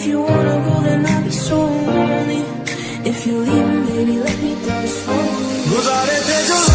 If you wanna go, then I'll be so lonely. If you leave, baby, let me go slowly. Gozare te